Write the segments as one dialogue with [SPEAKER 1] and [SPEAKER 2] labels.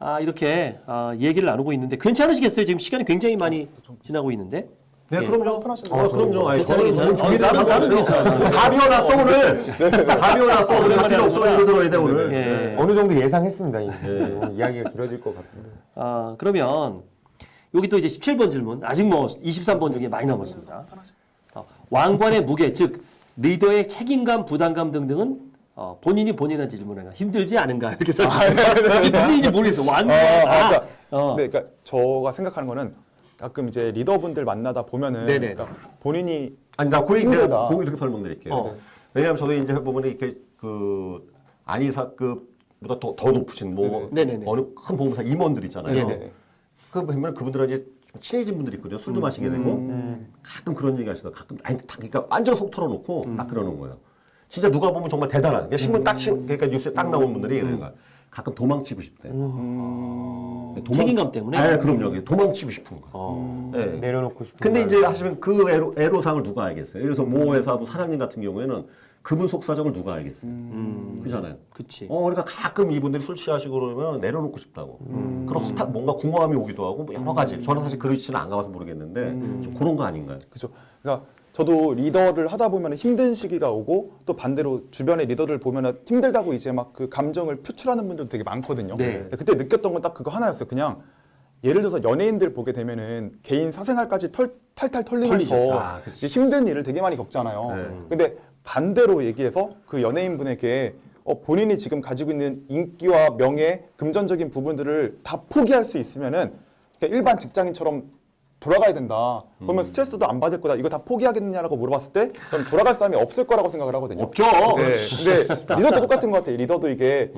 [SPEAKER 1] 아, 이렇게 아, 얘기를 나누고 있는데 괜찮으시겠어요? 지금 시간이 굉장히 많이 지나고 있는데.
[SPEAKER 2] 네,
[SPEAKER 1] 예.
[SPEAKER 2] 그럼요.
[SPEAKER 3] 편하신
[SPEAKER 2] 어, 그럼요. 아니,
[SPEAKER 1] 괜찮아요,
[SPEAKER 2] 저는
[SPEAKER 1] 괜찮아요. 어, 나는- 나는. 괜찮아요.
[SPEAKER 2] 다 비워놨어 오늘. 다 비워놨어 오늘 할 필요 없어 이거 들어야 돼 오늘.
[SPEAKER 1] 예.
[SPEAKER 2] 네.
[SPEAKER 4] 어느 정도 예상했습니다. 오늘 이야기가 길어질 것 같은데.
[SPEAKER 1] 아, 그러면 여기 또 이제 17번 질문. 아직 뭐 23번 중에 많이 남았습니다. 어, 왕관의 무게, 즉 리더의 책임감, 부담감 등등은 어, 본인이 본인한테 질문하는 힘들지 않은가 이렇게 써주셨어요. 이게 무슨 얘기인지 모르겠어. 왕관.
[SPEAKER 3] 아,
[SPEAKER 1] 아,
[SPEAKER 3] 그러니까,
[SPEAKER 1] 어.
[SPEAKER 3] 네, 그러니까 저가 생각하는 거는 가끔 이제 리더분들 만나다 보면은
[SPEAKER 1] 네네.
[SPEAKER 3] 그러니까 본인이
[SPEAKER 2] 아니 나그 얘기 내가. 그 이렇게 설명 드릴게요.
[SPEAKER 1] 어.
[SPEAKER 2] 왜냐하면 저도 이제 보면 이렇게 그 안이사급보다 더, 더 높으신 뭐
[SPEAKER 1] 네네네.
[SPEAKER 2] 어느 큰 보험사 임원들 있잖아요.
[SPEAKER 1] 네네.
[SPEAKER 2] 그 보면 그분들은 이제 좀 친해진 분들이 있거든요. 술도 마시게 되고
[SPEAKER 1] 음.
[SPEAKER 2] 가끔 그런 얘기 하시다. 가끔 아니 딱 그러니까 완전 속 털어놓고 딱 그러는 거예요. 진짜 누가 보면 정말 대단한. 그러니까 신문 딱 신, 그러니까 뉴스에 딱 나온 분들이 그런 거야. 가끔 도망치고 싶대. 도망-
[SPEAKER 1] 책임감 때문에?
[SPEAKER 2] 네, 그럼요. 도망치고 싶은 거.
[SPEAKER 1] 어.
[SPEAKER 2] 네.
[SPEAKER 4] 내려놓고 싶은.
[SPEAKER 2] 근데
[SPEAKER 4] 말.
[SPEAKER 2] 이제 하시면 그 애로, 애로상을 누가 알겠어요? 예를 들어서 모 회사 뭐 사장님 같은 경우에는 그분 속사정을 누가 알겠어요?
[SPEAKER 1] 음,
[SPEAKER 2] 그잖아요.
[SPEAKER 1] 그치.
[SPEAKER 2] 어, 그러니까 가끔 이분들이 술 취하시고 그러면 내려놓고 싶다고. 그런 허탈, 뭔가 공허함이 오기도 하고 뭐 여러 가지. 저는 사실 그렇지는 안 가봐서 모르겠는데 좀 그런 거 아닌가요?
[SPEAKER 3] 그죠. 그러니까 저도 리더를 하다 보면 힘든 시기가 오고 또 반대로 주변의 리더들 보면 힘들다고 이제 막 그 감정을 표출하는 분들도 되게 많거든요.
[SPEAKER 1] 네.
[SPEAKER 3] 그때 느꼈던 건 딱 그거 하나였어요. 그냥 예를 들어서 연예인들 보게 되면은 개인 사생활까지 털, 탈탈 털리면서.
[SPEAKER 2] 아,
[SPEAKER 3] 힘든 일을 되게 많이 겪잖아요.
[SPEAKER 2] 네.
[SPEAKER 3] 근데 반대로 얘기해서 그 연예인분에게 어, 본인이 지금 가지고 있는 인기와 명예, 금전적인 부분들을 다 포기할 수 있으면은 일반 직장인처럼 돌아가야 된다. 그러면 스트레스도 안 받을 거다. 이거 다 포기하겠느냐라고 물어봤을 때 그럼 돌아갈 사람이 없을 거라고 생각을 하거든요.
[SPEAKER 1] 없죠.
[SPEAKER 3] 네. 근데 리더도 똑같은 것 같아요. 리더도 이게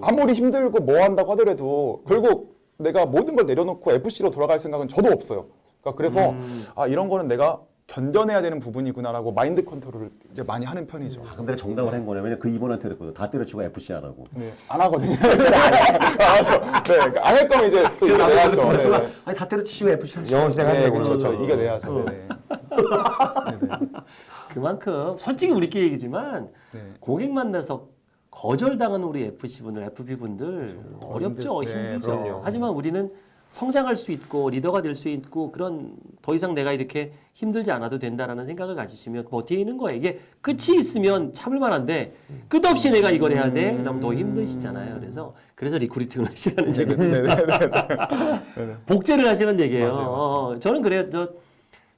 [SPEAKER 3] 아무리 힘들고 뭐 한다고 하더라도 결국 내가 모든 걸 내려놓고 FC로 돌아갈 생각은 저도 없어요. 그러니까 그래서 아 이런 거는 내가 견뎌내야 되는 부분이구나라고 마인드 컨트롤을 이제 많이 하는 편이죠.
[SPEAKER 2] 아, 그럼 내가 정답을 한 거냐면 그 이분한테 그랬거든. 다 때려치고 FC 하라고.
[SPEAKER 3] 네, 안 하거든요. 아, 저, 네, 안할 거면 이제 또 이겨내야죠. 네, 네.
[SPEAKER 2] 아니 다 때려치시고 FC 하시죠.
[SPEAKER 4] 영어
[SPEAKER 3] 네,
[SPEAKER 4] 시작하려고.
[SPEAKER 3] 그렇죠. 저 이겨내야죠. 네, 네.
[SPEAKER 1] 그만큼 솔직히 우리끼리 얘기지만
[SPEAKER 3] 네.
[SPEAKER 1] 고객 만나서 거절당하는 우리 FC 분들, FP 분들 어렵죠,
[SPEAKER 3] 힘들- 네,
[SPEAKER 1] 힘들죠.
[SPEAKER 4] 그럼요.
[SPEAKER 1] 하지만 우리는 성장할 수 있고 리더가 될 수 있고 그런 더 이상 내가 이렇게 힘들지 않아도 된다라는 생각을 가지시면 버티는 거예요. 이게 끝이 있으면 참을 만한데 끝없이 내가 이걸 해야 돼. 그럼 더 힘드시잖아요. 그래서 그래서 recruiting을 하시라는 얘기예요.
[SPEAKER 3] 네, 네, 네.
[SPEAKER 1] 복제를 하시는 얘기예요.
[SPEAKER 3] 맞아요, 맞아요.
[SPEAKER 1] 어, 저는 그래요. 저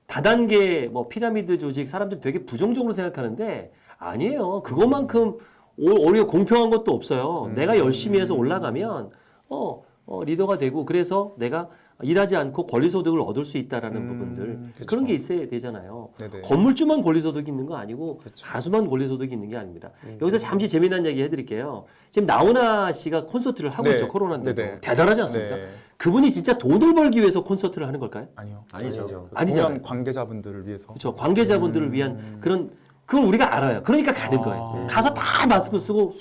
[SPEAKER 1] 다단계 뭐 피라미드 조직 사람들 되게 부정적으로 생각하는데 아니에요. 그것만큼 오- 오히려 공평한 것도 없어요. 내가 열심히 해서 올라가면 어, 어, 리더가 되고 그래서 내가 일하지 않고 권리소득을 얻을 수 있다라는
[SPEAKER 3] 음,
[SPEAKER 1] 부분들
[SPEAKER 3] 그쵸.
[SPEAKER 1] 그런 게 있어야 되잖아요.
[SPEAKER 3] 네네.
[SPEAKER 1] 건물주만 권리소득이 있는 거 아니고
[SPEAKER 3] 그쵸.
[SPEAKER 1] 가수만 권리소득이 있는 게 아닙니다. 여기서 잠시 재미난 얘기 해드릴게요. 지금 나훈아 씨가 콘서트를 하고
[SPEAKER 3] 네.
[SPEAKER 1] 있죠 코로나인데도
[SPEAKER 3] 네네.
[SPEAKER 1] 대단하지 않습니까?
[SPEAKER 3] 네.
[SPEAKER 1] 그분이 진짜 돈을 벌기 위해서 콘서트를 하는 걸까요?
[SPEAKER 3] 아니요.
[SPEAKER 2] 아니죠.
[SPEAKER 4] 아니죠.
[SPEAKER 1] 아니잖아요.
[SPEAKER 3] 공연 관계자분들을 위해서.
[SPEAKER 1] 그렇죠. 관계자분들을 위한 그런 그걸 우리가 알아요. 그러니까 가는
[SPEAKER 3] 아.
[SPEAKER 1] 거예요. 가서 다 마스크 쓰고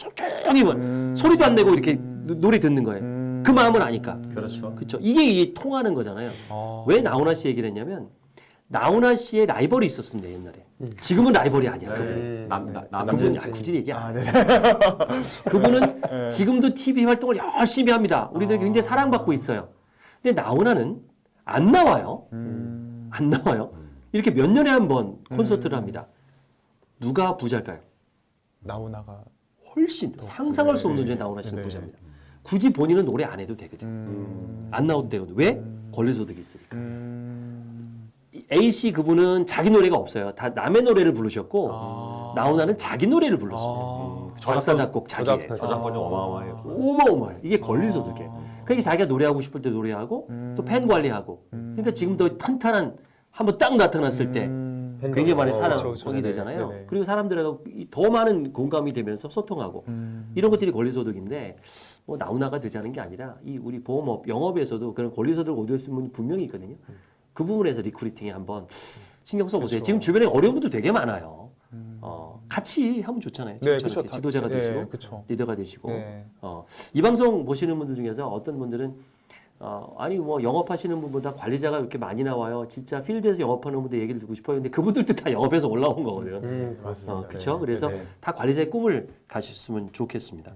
[SPEAKER 1] 조용히 뭐
[SPEAKER 3] 음.
[SPEAKER 1] 소리도 안 내고 이렇게 노- 노래 듣는 거예요. 그 마음을 아니까.
[SPEAKER 2] 그렇죠.
[SPEAKER 1] 그렇죠. 이게, 이게 통하는 거잖아요.
[SPEAKER 3] 아.
[SPEAKER 1] 왜 나훈아 씨 얘기를 했냐면 나훈아 씨의 라이벌이 있었습니다 옛날에. 지금은 라이벌이 아니야. 그분.
[SPEAKER 2] 네. 남, 나, 남,
[SPEAKER 1] 그분
[SPEAKER 2] 남,
[SPEAKER 1] 아, 굳이 얘기 안
[SPEAKER 3] 아,
[SPEAKER 1] 해.
[SPEAKER 3] 네.
[SPEAKER 1] 그분은 지금도 TV 활동을 열심히 합니다. 우리들이 굉장히 사랑받고 있어요. 근데 나훈아는 안 나와요.
[SPEAKER 3] 음.
[SPEAKER 1] 안 나와요. 이렇게 몇 년에 한 번 콘서트를 합니다. 누가 부자일까요?
[SPEAKER 3] 나훈아가
[SPEAKER 1] 훨씬 상상할 수 없는
[SPEAKER 3] 네,
[SPEAKER 1] 나훈아 씨는
[SPEAKER 3] 네, 네.
[SPEAKER 1] 부자입니다. 굳이 본인은 노래 안 해도 되거든.
[SPEAKER 3] 음.
[SPEAKER 1] 안 나와도 되거든. 왜? 권리소득이 있으니까.
[SPEAKER 3] 음.
[SPEAKER 1] 이 A 씨 그분은 자기 노래가 없어요. 다 남의 노래를 부르셨고
[SPEAKER 3] 아.
[SPEAKER 1] 나훈아는 자기 노래를 불렀습니다.
[SPEAKER 3] 아.
[SPEAKER 1] 작사 작곡 자기의
[SPEAKER 3] 저작-
[SPEAKER 2] 저작권이 어마어마해요.
[SPEAKER 1] 어마어마해. 이게 권리소득이에요. 그러니까 자기가 노래하고 싶을 때 노래하고 또 팬 관리하고. 그러니까 지금 더 탄탄한 한번 딱 나타났을 때
[SPEAKER 3] 음.
[SPEAKER 1] 굉장히 많은
[SPEAKER 4] 어,
[SPEAKER 1] 사랑이
[SPEAKER 3] 그렇죠, 그렇죠. 네네,
[SPEAKER 1] 되잖아요.
[SPEAKER 3] 네네.
[SPEAKER 1] 그리고 사람들하고 이 더 많은 공감이 되면서 소통하고
[SPEAKER 3] 음.
[SPEAKER 1] 이런 것들이 권리소득인데 뭐 나훈아가 되자는 게 아니라 이 우리 보험업 영업에서도 그런 권리소득을 얻을 수 있는 분이 분명히 있거든요. 그 부분에서 recruiting에 한번 신경 써보세요.
[SPEAKER 3] 그렇죠.
[SPEAKER 1] 지금 주변에 어려운 분들 되게 많아요. 어, 같이 하면 좋잖아요.
[SPEAKER 3] 네, 그쵸.
[SPEAKER 1] 지도자가
[SPEAKER 3] 네,
[SPEAKER 1] 되시고
[SPEAKER 3] 그쵸.
[SPEAKER 1] 리더가 되시고
[SPEAKER 3] 네.
[SPEAKER 1] 어, 이 방송 보시는 분들 중에서 어떤 분들은 어, 아니 뭐 영업하시는 분보다 관리자가 이렇게 많이 나와요. 진짜 필드에서 영업하는 분들 얘기를 듣고 싶어요. 근데 그분들도 다 영업에서 올라온 거거든요.
[SPEAKER 4] 음,
[SPEAKER 1] 어,
[SPEAKER 4] 맞습니다.
[SPEAKER 1] 그렇죠.
[SPEAKER 3] 네,
[SPEAKER 1] 그래서
[SPEAKER 3] 네, 네.
[SPEAKER 1] 다 관리자의 꿈을 가셨으면 좋겠습니다.